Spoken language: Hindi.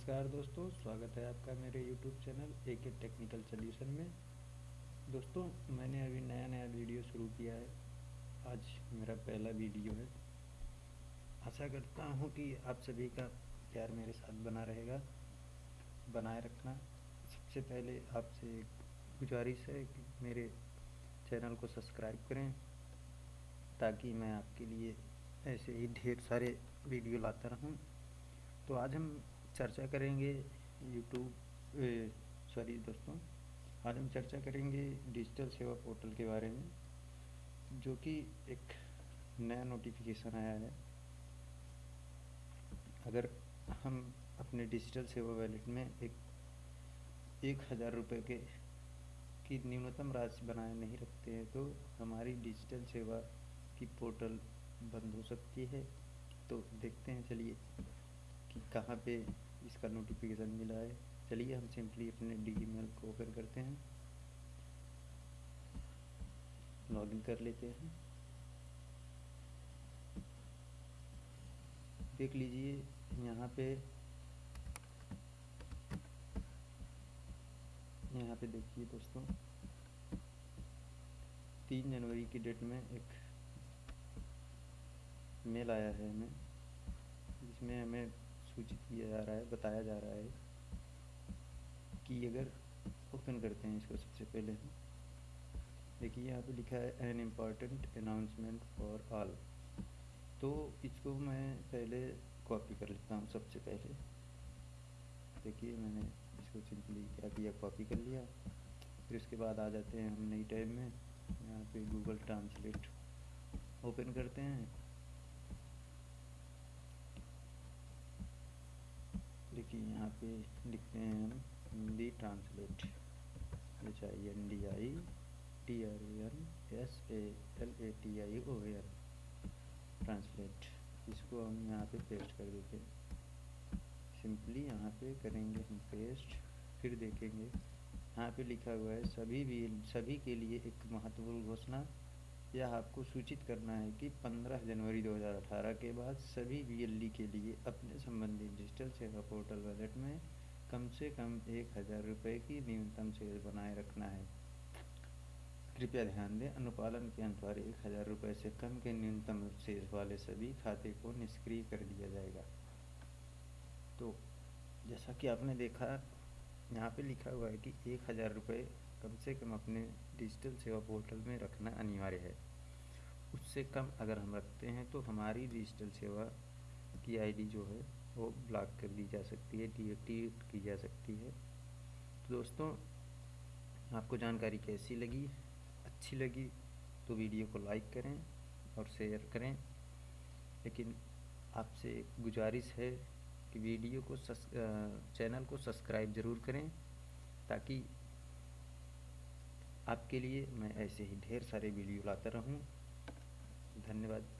नमस्कार दोस्तों, स्वागत है आपका मेरे YouTube चैनल ए के टेक्निकल सोल्यूशन में। दोस्तों, मैंने अभी नया नया वीडियो शुरू किया है। आज मेरा पहला वीडियो है। आशा करता हूँ कि आप सभी का प्यार मेरे साथ बना रहेगा, बनाए रखना। सबसे पहले आपसे गुजारिश है कि मेरे चैनल को सब्सक्राइब करें, ताकि मैं आपके लिए ऐसे ही ढेर सारे वीडियो लाता रहूँ। तो आज हम चर्चा करेंगे यूट्यूब सॉरी दोस्तों, आज हम चर्चा करेंगे डिजिटल सेवा पोर्टल के बारे में, जो कि एक नया नोटिफिकेशन आया है। अगर हम अपने डिजिटल सेवा वैलेट में एक एक हज़ार रुपये के, की न्यूनतम राशि बनाए नहीं रखते हैं तो हमारी डिजिटल सेवा की पोर्टल बंद हो सकती है। तो देखते हैं, चलिए कि कहाँ पे इसका नोटिफिकेशन मिला है। चलिए हम सिंपली अपने डी को ओपन करते हैं। लॉगिन कर लेते हैं। देख लीजिए, यहाँ पे यहाँ पे देखिए दोस्तों, तीन जनवरी की डेट में एक मेल आया है हमें, जिसमें हमें सूचित किया जा रहा है, बताया जा रहा है कि अगर ओपन करते हैं इसको सबसे पहले देखिए, यहाँ पे लिखा है an important announcement for all तो इसको मैं पहले कॉपी कर लेता हूँ सबसे पहले। देखिए, मैंने इसको सिंपली क्या किया? कॉपी कर लिया। फिर उसके बाद आ जाते हैं हम नई टाइम में। यहाँ पे गूगल ट्रांसलेट ओपन करते हैं। देखिए यहाँ पे लिखते हैं हम Hindi translate H I N D I T R A N S L A T I O N N translate इसको हम यहाँ पे पेस्ट कर देते हैं। सिंपली यहाँ पे करेंगे हम पेस्ट फिर देखेंगे। यहाँ पे लिखा हुआ है, सभी भी, सभी के लिए एक महत्वपूर्ण घोषणा यह आपको सूचित करना है कि 15 जनवरी 2018 के बाद सभी बी के लिए अपने संबंधित डिजिटल सेवा पोर्टल वॉलेट में कम से कम एक हज़ार रुपये की न्यूनतम शेष बनाए रखना है। कृपया ध्यान दें, अनुपालन के अनुसार एक हज़ार रुपये से कम के न्यूनतम शेष वाले सभी खाते को निष्क्रिय कर दिया जाएगा। तो जैसा कि आपने देखा, यहाँ पे लिखा हुआ है कि एक हज़ार रुपये कम से कम अपने डिजिटल सेवा पोर्टल में रखना अनिवार्य है। उससे कम अगर हम रखते हैं तो हमारी डिजिटल सेवा की आईडी जो है, वो ब्लॉक कर दी जा सकती है, डीएक्टिवेट की जा सकती है। तो दोस्तों, आपको जानकारी कैसी लगी? अच्छी लगी तो वीडियो को लाइक करें और शेयर करें। लेकिन आपसे गुजारिश है कि वीडियो को चैनल को सब्सक्राइब ज़रूर करें, ताकि आपके लिए मैं ऐसे ही ढेर सारे वीडियो लाता रहूँ। धन्यवाद।